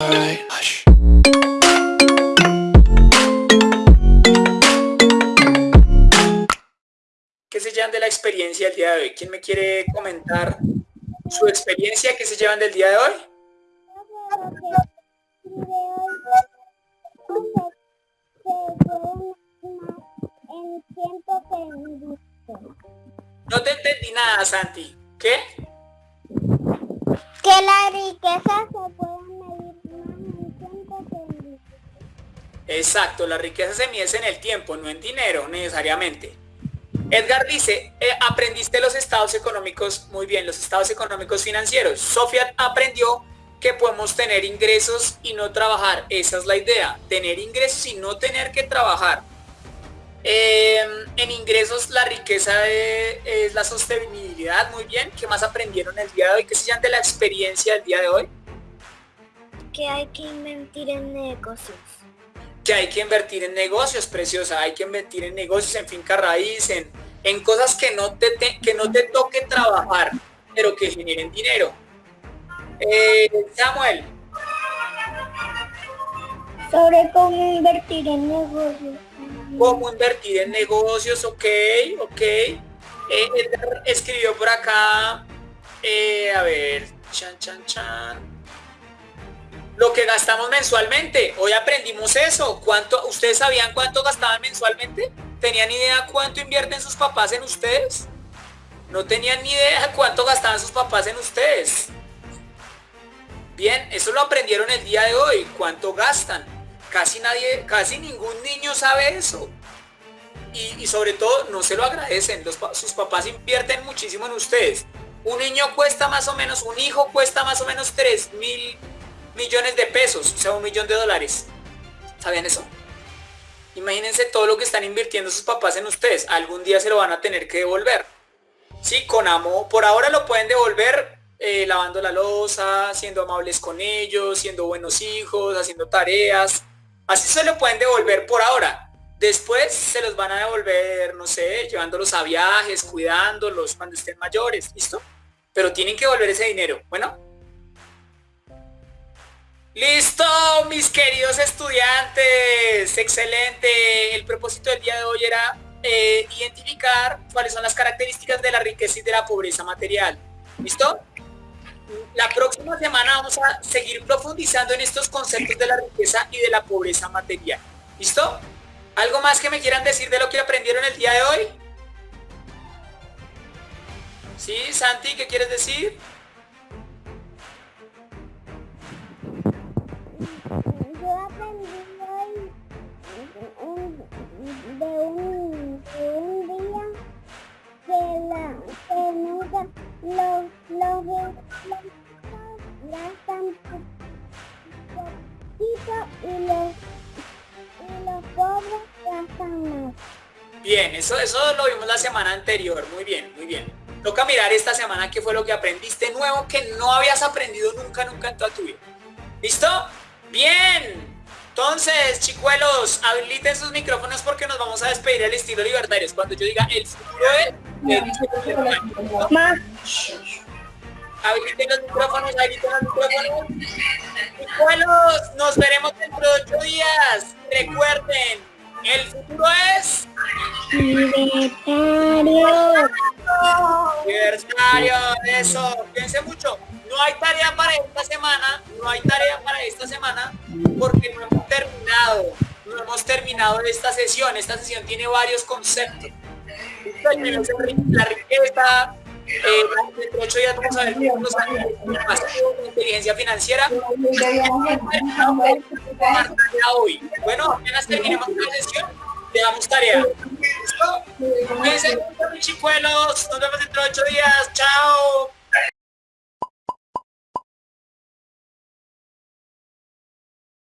¿Qué se llevan de la experiencia del día de hoy? ¿Quién me quiere comentar su experiencia que se llevan del día de hoy? No te entendí nada, Santi. ¿Qué? Que la riqueza se puede Exacto, la riqueza se mide en el tiempo, no en dinero necesariamente. Edgar dice, eh, aprendiste los estados económicos, muy bien, los estados económicos financieros. Sofía aprendió que podemos tener ingresos y no trabajar. Esa es la idea, tener ingresos y no tener que trabajar. Em, en ingresos la riqueza es la sostenibilidad, muy bien. ¿Qué más aprendieron el día de hoy? ¿Qué se llama de la experiencia del día de hoy? Que hay que invertir en negocios. Que hay que invertir en negocios, preciosa. Hay que invertir en negocios, en finca raíz, en, en cosas que no, te, que no te toque trabajar, pero que generen dinero. Eh, Samuel. Sobre cómo invertir en negocios cómo invertir en negocios, ok, ok. Eh, escribió por acá, eh, a ver, chan, chan, chan. Lo que gastamos mensualmente, hoy aprendimos eso. ¿Cuánto, ¿Ustedes sabían cuánto gastaban mensualmente? ¿Tenían idea cuánto invierten sus papás en ustedes? No tenían ni idea cuánto gastaban sus papás en ustedes. Bien, eso lo aprendieron el día de hoy, cuánto gastan. Casi nadie, casi ningún niño sabe eso. Y, sobre todo no se lo agradecen. sus papás invierten muchísimo en ustedes. Un niño cuesta más o menos, un hijo cuesta más o menos 3 mil millones de pesos, o sea, un millón de dólares. ¿Sabían eso? Imagínense todo lo que están invirtiendo sus papás en ustedes. Algún día se lo van a tener que devolver. Sí, con amor. Por ahora lo pueden devolver eh, lavando la losa, siendo amables con ellos, siendo buenos hijos, haciendo tareas, Así se lo pueden devolver por ahora. Después se los van a devolver, no sé, llevándolos a viajes, cuidándolos cuando estén mayores, ¿listo? Pero tienen que devolver ese dinero, ¿bueno? Listo, mis queridos estudiantes. Excelente. El propósito del día de hoy era eh, identificar cuáles son las características de la riqueza y de la pobreza material. ¿Listo? la próxima semana vamos a seguir profundizando en estos conceptos de la riqueza y de la pobreza material. ¿Listo? ¿Algo más que me quieran decir de lo que aprendieron el día de hoy? ¿Sí, Santi, qué quieres decir? Aprendí hoy de un, día que, la, que nunca los, los gastan poquito y los, y los pobres gastan más. Bien, eso, eso lo vimos la semana anterior, muy bien, muy bien. Toca mirar esta semana qué fue lo que aprendiste nuevo que no habías aprendido nunca, nunca en toda tu vida. ¿Listo? Bien. Entonces, chicuelos, habiliten sus micrófonos porque nos vamos a despedir al estilo libertarios. Cuando yo diga el futuro es... Habiliten los micrófonos, habiliten los micrófonos. Chicuelos, nos veremos dentro de ocho días. Recuerden, el futuro es... Libertario. Libertario, eso. Piense mucho. No hay tarea para esta semana, no hay tarea para esta semana porque no hemos terminado, no hemos terminado esta sesión. Esta sesión tiene varios conceptos. La riqueza, eh, dentro de ocho días vamos a ver más inteligencia financiera. hoy. Bueno, apenas terminemos la sesión, le damos tarea. ¿Listo? Cuídense, chicuelos. Nos vemos dentro de ocho días. Chao.